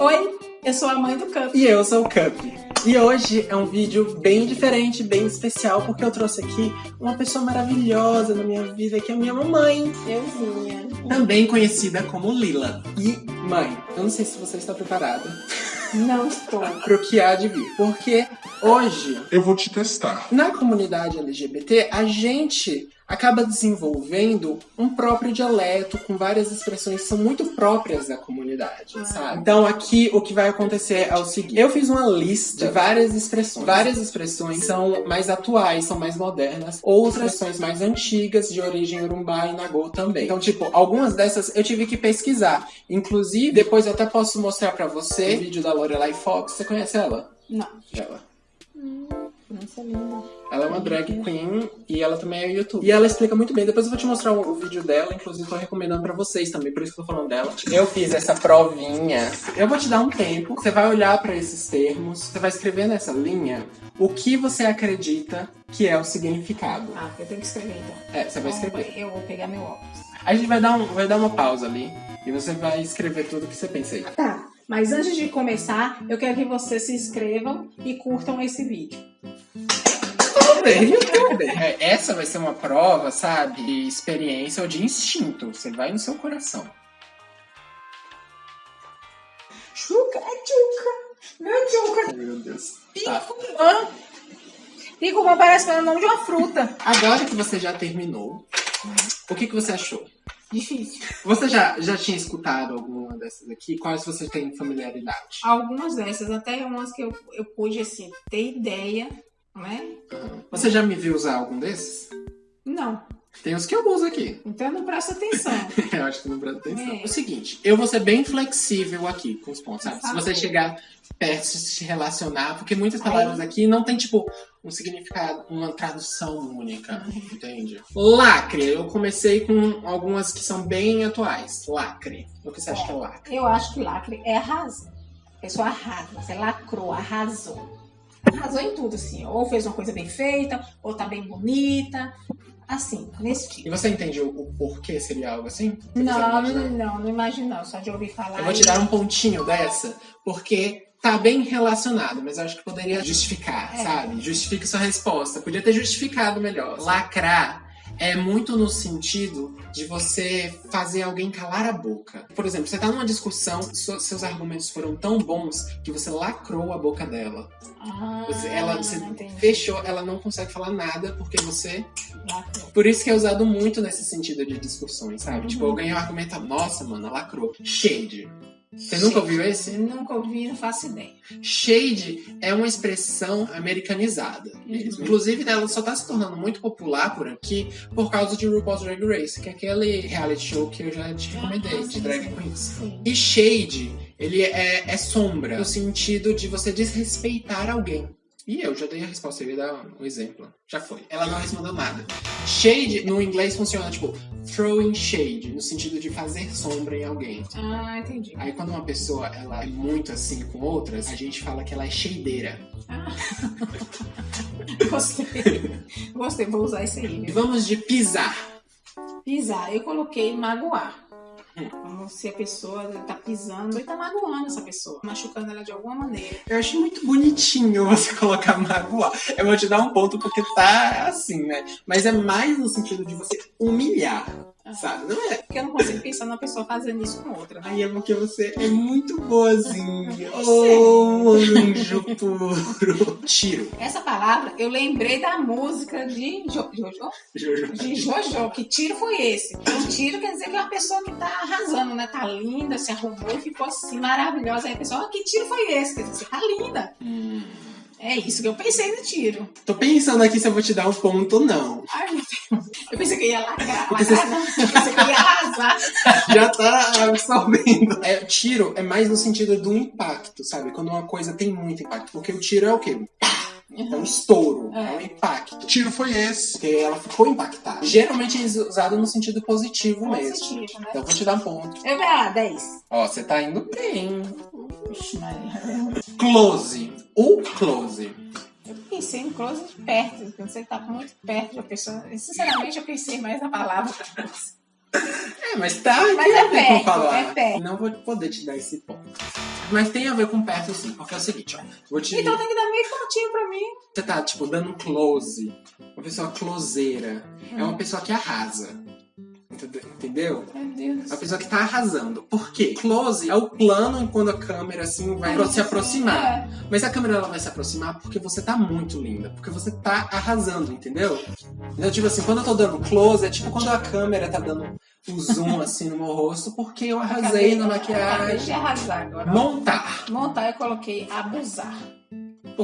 Oi, eu sou a mãe do Cup. E eu sou o Cup. E hoje é um vídeo bem diferente, bem especial, porque eu trouxe aqui uma pessoa maravilhosa na minha vida, que é a minha mamãe. Euzinha. Também conhecida como Lila. E, mãe, eu não sei se você está preparada Não estou. pro que há de vir, porque hoje, Eu vou te testar. na comunidade LGBT, a gente acaba desenvolvendo um próprio dialeto com várias expressões que são muito próprias da comunidade, Ah. sabe? Então aqui o que vai acontecer é o seguinte, eu fiz uma lista de várias expressões. Várias expressões são mais atuais, são mais modernas, outras expressões mais antigas de origem urubá e nagô também. Então, tipo, algumas dessas eu tive que pesquisar. Inclusive, depois eu até posso mostrar pra você o vídeo da Lorelai Fox. Você conhece ela? Não. Ela. Linda. Ela é uma drag queen e ela também é YouTube. E ela explica muito bem. Depois eu vou te mostrar o, o vídeo dela, inclusive tô recomendando pra vocês também, por isso que eu tô falando dela. Eu fiz essa provinha. Eu vou te dar um tempo, você vai olhar pra esses termos, você vai escrever nessa linha o que você acredita que é o significado. Ah, eu tenho que escrever então. É, você vai escrever. Eu vou pegar meu óculos. A gente vai dar, um, vai dar uma pausa ali e você vai escrever tudo que você pensa aí. Tá, mas antes de começar, eu quero que vocês se inscrevam e curtam esse vídeo. É, essa vai ser uma prova, sabe, de experiência ou de instinto. Você vai no seu coração. Chuca, é Chuca. Meu Chuca. Meu Deus. Tá. Picumã. Picumã parece o nome de uma fruta. Agora que você já terminou, o que, que você achou? Difícil. Você já, já tinha escutado alguma dessas aqui? Quais você tem familiaridade? Algumas dessas, até umas que eu, eu pude, assim, ter ideia, né? Aham. Você já me viu usar algum desses? Não. Tem os que eu uso aqui. Então não presta atenção. eu acho que não presta atenção. É. O seguinte, eu vou ser bem flexível aqui com os pontos, sabe? Se você chegar perto, se relacionar, porque muitas palavras aqui não tem, tipo, um significado, uma tradução única, entende? Lacre, eu comecei com algumas que são bem atuais. Lacre. O que você acha que é lacre? Eu acho que lacre é arrasa. A pessoa arrasa. Você lacrou, arrasou. Arrasou em tudo, assim. Ou fez uma coisa bem feita, ou tá bem bonita. Assim, nesse tipo. E você entende o, porquê seria algo assim? Você Não, não, não, não imagino não. Só de ouvir falar. Eu vou te dar um pontinho dessa, porque tá bem relacionado, mas eu acho que poderia justificar, É. sabe? Justifique sua resposta. Podia ter justificado melhor. Lacrar é muito no sentido de você fazer alguém calar a boca. Por exemplo, você tá numa discussão, seus argumentos foram tão bons que você lacrou a boca dela. Ah, Você, ela, você entendi. fechou, ela não consegue falar nada porque você Lacrou. por isso que é usado muito nesse sentido de discussões, sabe? Uhum. Tipo, alguém argumenta, nossa, mano, lacrou. Shade. Você nunca ouviu esse? Nunca ouvi, não faço ideia. Shade é uma expressão americanizada. mesmo. Inclusive, ela só tá se tornando muito popular por aqui por causa de RuPaul's Drag Race, que é aquele reality show que eu já te recomendei, de drag queens. Sim. E shade, ele é, é sombra, no sentido de você desrespeitar alguém. E eu já dei a resposta, eu ia dar um exemplo. Já foi. Ela não respondeu nada. Shade, no inglês, funciona tipo throwing shade, no sentido de fazer sombra em alguém. Ah, entendi. Aí quando uma pessoa ela é muito assim com outras, a gente fala que ela é shadeira. Ah. Gostei. Gostei, vou usar isso aí. Viu? vamos de pisar. Pisar, eu coloquei magoar. Como se a pessoa tá pisando e tá magoando essa pessoa, machucando ela de alguma maneira. Eu achei muito bonitinho você colocar magoar. Eu vou te dar um ponto porque tá assim, né? Mas é mais no sentido de você humilhar, sabe? Não é Porque eu não consigo pensar numa pessoa fazendo isso com outra. Né? Aí é porque você é muito boazinha. sei. Oh, anjo puro. Tiro. Essa palavra eu lembrei da música de Jo- Jojo. Jojo. De Jojo. Que tiro foi esse? Um tiro quer dizer que é uma pessoa que tá arrasando, né? Tá linda, se arrumou e ficou assim maravilhosa. Aí a pessoa, ah, que tiro foi esse? Quer dizer, você tá linda. Hum. É isso que eu pensei no tiro. Tô pensando aqui se eu vou te dar um ponto ou não. Ai, meu Deus. Eu pensei que eu ia lacrar. Não. Eu pensei que eu ia arrasar. Já tá absorvendo. É, tiro é mais no sentido do impacto, sabe? Quando uma coisa tem muito impacto. Porque o tiro é o quê? É um estouro, é, É. um impacto. Tiro foi esse? Porque ela ficou impactada. Geralmente é usado no sentido positivo mesmo. Positivo, né? Então eu vou te dar um ponto. Eu vou ah, 10. Ó, você tá indo bem. Close. O close. Eu pensei em close de perto, quando você tá muito perto da pessoa. Sinceramente, eu pensei mais na palavra close. É, mas tá. Mas é como perto, é perto. Não vou poder te dar esse ponto. Mas tem a ver com perto sim, porque é o seguinte, ó. Vou te... Então tem que dar meio pontinho pra mim. Você tá, tipo, dando close. Uma pessoa closeira. É Hum. uma pessoa que arrasa. Entende- Entendeu? Meu Deus. Uma pessoa que tá arrasando. Por quê? Close é o plano quando a câmera, assim, vai se aproximar. É. Mas a câmera ela vai se aproximar porque você tá muito linda, porque você tá arrasando, entendeu? Então, tipo assim, quando eu tô dando close, é tipo quando a câmera tá dando um zoom assim no meu rosto, porque eu arrasei na Acabei de maquiagem. arrasar agora. Montar. Montar, eu coloquei abusar.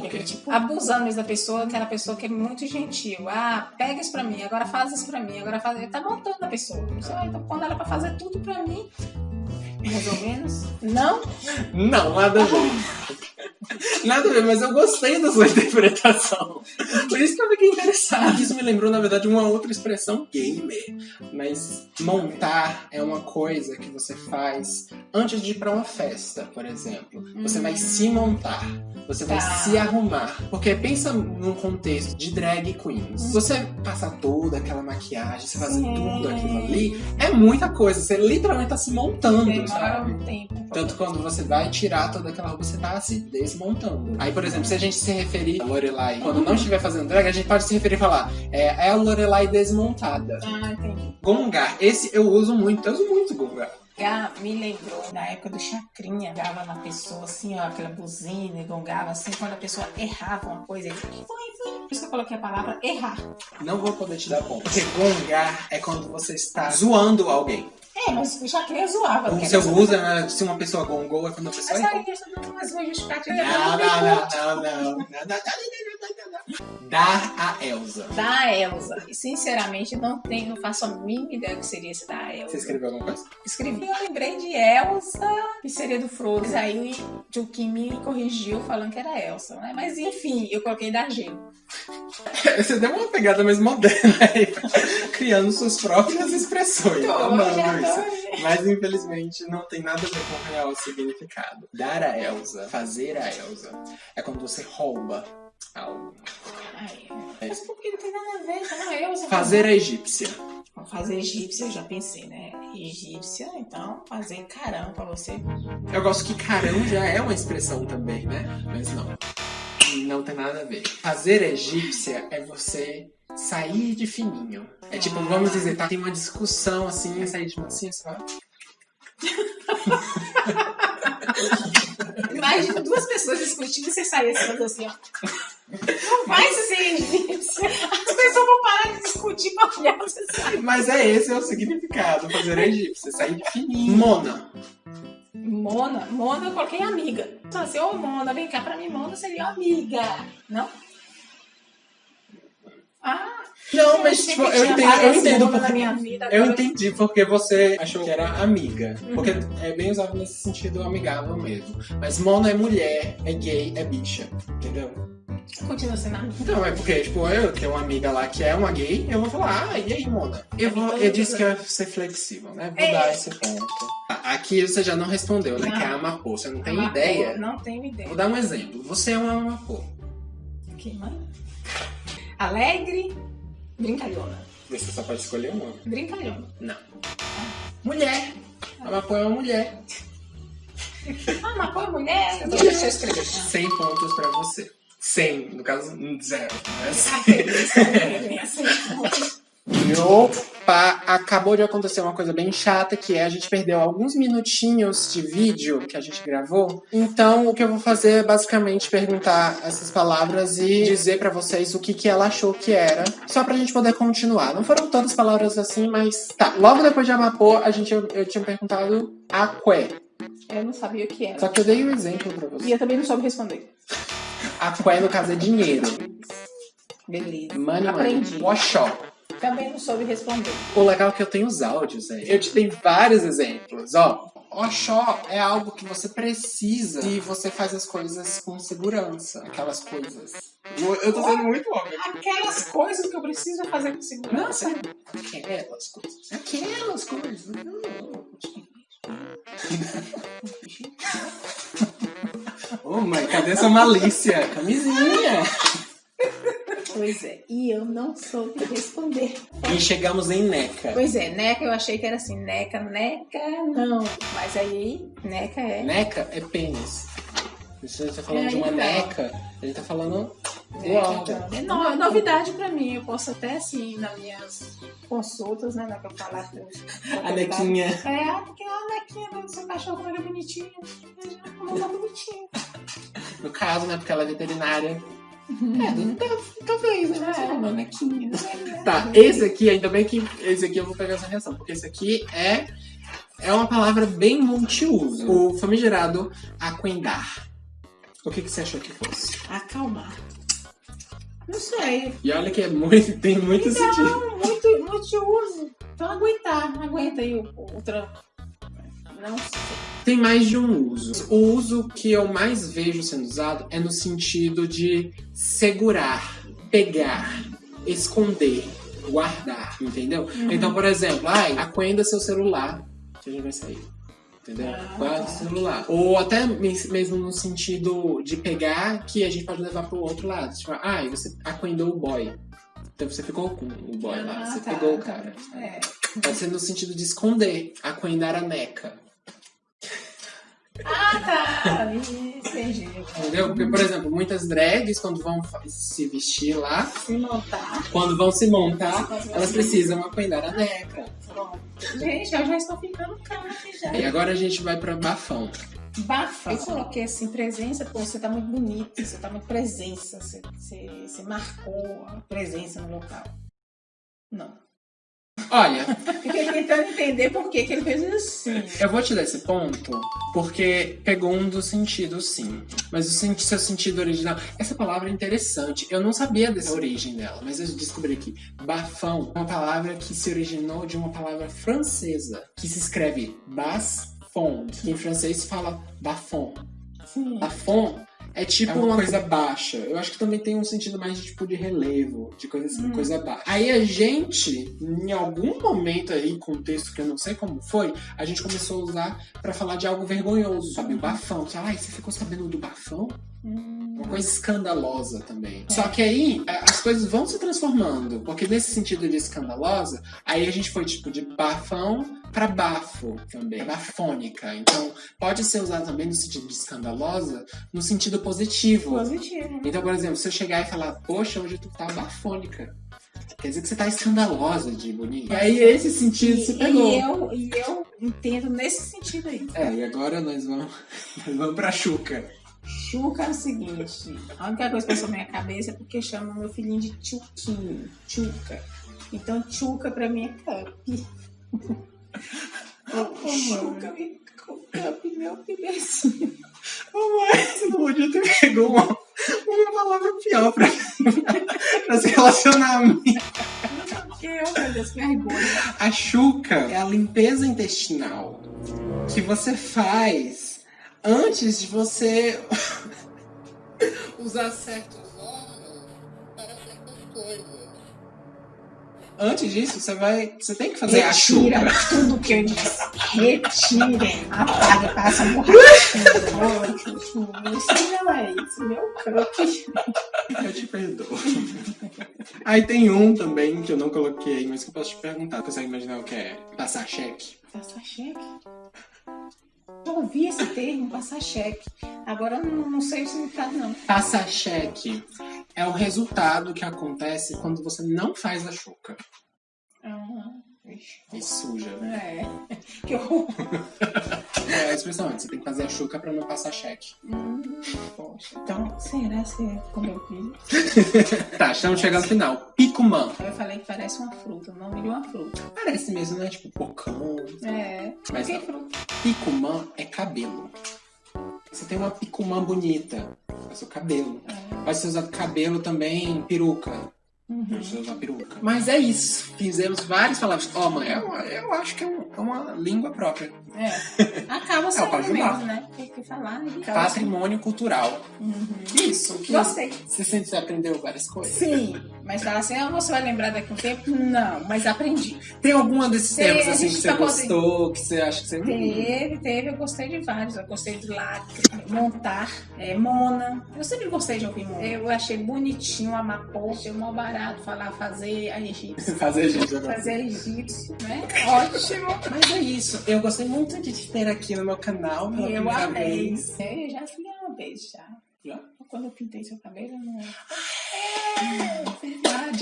Por quê? Tipo, abusando mesmo da pessoa, aquela pessoa que é muito gentil. Ah, pega isso pra mim, agora faz isso pra mim, agora faz. Ele tá montando a pessoa. Só, Então, quando era pra fazer tudo pra mim, mais ou menos. Não? Não, nada a ver. Nada a ver, mas eu gostei da sua interpretação. Por isso que eu fiquei interessado. Isso me lembrou, na verdade, uma outra expressão gamer. Mas montar é uma coisa que você faz antes de ir pra uma festa, por exemplo. Você vai se montar. Você vai Tá. se arrumar. Porque pensa num contexto de drag queens. Você passar toda aquela maquiagem, você fazer Sim. tudo aquilo ali, é muita coisa. Você literalmente tá se montando, Demora sabe? um tempo. Tanto quando você vai tirar toda aquela roupa, você tá se desmontando. Aí, por exemplo, se a gente se referir a Lorelai quando não estiver fazendo drag, a gente pode se referir e falar é, é a Lorelai desmontada. Ah, entendi. Gongar, esse eu uso muito, eu uso muito gongar. Ah, me lembrou na época do Chacrinha, gava na pessoa assim, ó, aquela buzina, e gongava assim, quando a pessoa errava uma coisa, ele foi, foi. Por isso que eu coloquei a palavra errar. Não vou poder te dar ponto. Porque gongar é quando você está zoando alguém. É, mas chacrinha zoava. Ou se eu usa ela, se uma pessoa gongou, é quando a pessoa. Mas aí questão de uma justificativa. Não, não, não, não, não. Dar a Elsa. Dar a Elsa. E sinceramente, não tenho, não faço a mínima ideia do que seria esse da Elsa. Você escreveu alguma coisa? Escrevi, eu lembrei de Elsa, que seria do Frodo. Mas aí o Kim me corrigiu falando que era Elsa, né? Mas enfim, eu coloquei da Gelo. Você deu uma pegada mais moderna aí, criando suas próprias expressões. Tô, Amando já isso. Mas infelizmente não tem nada a ver com o real significado. Dar a Elsa, fazer a Elsa, é quando você rouba algo. Ai, mas por que não tem nada a ver? Fala Elsa. Fazer a egípcia. Fazer egípcia, eu já pensei, né? Egípcia, então fazer caramba pra você. Eu gosto que carão já é uma expressão também, né? Mas não. Não tem nada a ver. Fazer egípcia é você sair de fininho. É tipo, vamos dizer, tá, tem uma discussão assim, é sair de mansinho, sabe? Imagina duas pessoas discutindo e você sair assim, assim, ó. Não vai ser egípcia. As pessoas vão parar de discutir pra olhar você sair. Mas é esse é o significado, fazer egípcia, sair de fininho. Mona. Mona, Mona eu coloquei amiga. Só assim, ô Mona, vem cá pra mim, Mona seria amiga. Não? Ah, Não, mas tipo, eu entendo, eu entendo porque minha vida. Eu entendi porque você achou que era amiga. Porque é bem usado nesse sentido amigável mesmo. Mas mono é mulher, é gay, é bicha. Entendeu? Continua sendo amiga. Então, é porque, tipo, eu tenho uma amiga lá que é uma gay, eu vou falar, ah, e aí, Mona? Eu, vou, eu disse que eu ia ser flexível, né? Vou É. dar esse ponto. Aqui você já não respondeu, né? Não. Que é amapô. Você não tem Amapô, ideia. Não tenho ideia. Vou dar um exemplo. Você é um amapô. Que mãe? Alegre, brincalhona. Você só pode escolher uma. Brincalhona. Não. Mulher. Amapô é uma mulher. Ah, mas pô, mulher. Então deixa eu escrever. 100 pontos pra você. 100, no caso, zero. Né? Ah, E opa, acabou de acontecer uma coisa bem chata, que é a gente perdeu alguns minutinhos de vídeo que a gente gravou. Então, o que eu vou fazer é basicamente perguntar essas palavras e dizer pra vocês o que, que ela achou que era, só pra gente poder continuar. Não foram tantas palavras assim, mas tá. Logo depois de Amapô, a gente, eu, eu tinha perguntado aqué. Eu não sabia o que era. Só que eu dei um exemplo pra E você. eu também não soube responder. Aqué, no caso, é dinheiro. Beleza. Money, Aprendi. money. Oxó. Também não soube responder. O legal é que eu tenho os áudios aí. Eu te dei vários exemplos, ó. Oxó é algo que você precisa e você faz as coisas com segurança. Aquelas coisas. Eu, eu tô sendo muito óbvio. Aquelas coisas que eu preciso fazer com segurança. Aquelas coisas. Aquelas coisas. Ô, mãe, cadê essa malícia? Camisinha. Pois é, e eu não soube responder. E chegamos em Neca. Pois é, neca eu achei que era assim, neca, neca, não. Mas aí, neca é. Neca é pênis. Se a gente tá falando É, de uma então. neca, a gente tá falando então. É no- é novidade pra mim. Eu posso até, assim, nas minhas consultas, né? Na que eu falar A nequinha. É, ah, porque a nequinha do seu cachorro ele é bonitinho. Não tá bonitinho. No caso, né? Porque ela é veterinária. É, talvez, né? É. É uma nequinha. Tá, esse aqui, ainda bem que esse aqui eu vou pegar essa reação, porque esse aqui é, é uma palavra bem multiuso. O famigerado aquendar. O que, que você achou que fosse? Acalmar. Não sei. E olha que é muito, tem muito sentido. Não, muito, muito de uso. Então aguentar. Aguenta aí o, o. Não sei. Tem mais de um uso. O uso que eu mais vejo sendo usado é no sentido de segurar, pegar, esconder, guardar, entendeu? Então, por exemplo, ai, aquenda seu celular, que a gente vai sair. Entendeu? Ah, Guarda tá. o celular. Ou até mes- mesmo no sentido de pegar que a gente pode levar pro outro lado. Tipo, ai, você aquendou o boy. Então você ficou com o boy lá, Ah, você tá, pegou o tá. cara. É. Pode ser no sentido de esconder, aquendar a neca. Ah, tá. Entendi. Entendeu? Porque, por exemplo, muitas drags, quando vão se vestir lá, Se montar. quando vão se montar, elas precisam aquendar a neca. Pronto. Gente, eu já estou ficando crente já. E agora a gente vai pra bafão. Bafa. Eu coloquei assim, presença, pô, você tá muito bonito, você tá muito presença, você, você, você marcou a presença no local. Não. Olha, Fiquei tentando entender por que, que ele fez assim. eu vou te dar esse ponto porque pegou um dos sentidos, sim. Mas o sen- seu sentido original. Essa palavra é interessante. Eu não sabia dessa origem dela, mas eu descobri aqui. Bafão é uma palavra que se originou de uma palavra francesa que se escreve bas-fond, que em francês fala bafon. Sim. Bafon é tipo uma coisa baixa. Eu acho que também tem um sentido mais de tipo de relevo, de coisa assim, Hum. coisa baixa. Aí a gente, em algum momento aí, contexto que eu não sei como foi, a gente começou a usar pra falar de algo vergonhoso, sabe? O bafão. Você fala, ai, você ficou sabendo do bafão? Hum, Uma coisa escandalosa também. É. Só que aí as coisas vão se transformando, porque nesse sentido de escandalosa, aí a gente foi tipo de bafão pra bafo também, bafônica. Então pode ser usado também no sentido de escandalosa, no sentido positivo. positivo. Então, por exemplo, se eu chegar e falar, poxa, hoje tu tá bafônica. Quer dizer que você tá escandalosa de bonita. E aí esse sentido se E, pegou. e eu, e eu entendo nesse sentido aí. É, e agora nós vamos, nós vamos pra Xuca. Chuca é o seguinte, a única coisa que passou na minha cabeça é porque chamam meu filhinho de Tchuquinho, Tchuca. Então, Tchuca pra mim é cup. Chuca me cup, meu bebezinho. Mamãe, você não podia ter pegou uma, uma palavra pior pra, pra se relacionar a mim. Que eu, meu Deus, que vergonha. A chuca é a limpeza intestinal que você faz antes de você usar certos órgãos para certas coisas. Antes disso, você vai. Você tem que fazer a Retira chuca. tudo que eu disse. Retirem. Apaga, passa a borracha. Isso não é isso, meu croque. Eu te perdoo. Aí tem um também que eu não coloquei, mas que eu posso te perguntar. Consegue imaginar o que é passar cheque? Passar cheque? Já ouvi esse termo, passar cheque. Agora eu não, não sei o significado, não. Passar cheque é o resultado que acontece quando você não faz a chuca. Vixe. E suja, né? É. Que horror. É a expressão, você tem que fazer a chuca pra não passar cheque. Hum, poxa. Então, será que como eu vi? Tá, estamos chegando ao final. Picumã. Eu falei que parece uma fruta, o nome de uma fruta. Parece mesmo, né? Tipo pocão. É. Mas que não. fruta? Picumã é cabelo. Você tem uma picumã bonita. Seu cabelo. É. Pode ser usado cabelo também, peruca. Uhum. Mas é isso. Fizemos várias palavras. Ó, mãe, eu, eu acho que é um, uma língua própria. É. Acaba sendo pode mesmo, né? Tem que falar. acaba sendo. Patrimônio cultural. Uhum. Isso. Que Gostei. Você sente que você aprendeu várias coisas? Sim, mas fala assim, ah, você vai lembrar daqui a um tempo? Não, mas aprendi. Tem alguma desses Tem, temas a assim que você tá gostou, que você acha que você. Teve, teve, eu gostei de vários. Eu gostei de lacre, montar, é, Mona. Eu sempre gostei de ouvir Mona. Eu achei bonitinho a Amapô, achei mó barato falar fazer a egípcia. Fazer agora. Fazer a egípcio, né? Ótimo. Mas é isso. Eu gostei muito de te ter aqui no meu canal. pela Eu amei. vez. Eu já fui uma vez já. Já? Quando eu pintei seu cabelo, eu não.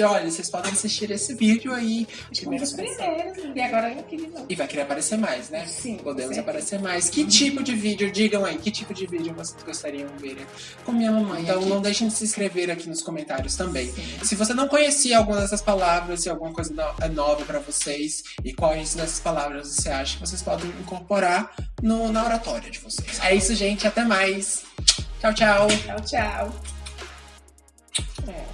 Olha, vocês podem assistir esse vídeo aí. Um dos primeiros. E agora eu queria não. E vai querer aparecer mais, né? Sim. Podemos certo. aparecer mais. Que tipo de vídeo? Digam aí, que tipo de vídeo vocês gostariam de ver com minha mamãe? Então aqui. não deixem de se inscrever aqui nos comentários também. Sim. Se você não conhecia alguma dessas palavras, se alguma coisa é nova pra vocês e quais dessas palavras você acha que vocês podem incorporar no, na oratória de vocês. É isso, gente. Até mais. Tchau, tchau. Tchau, tchau. É.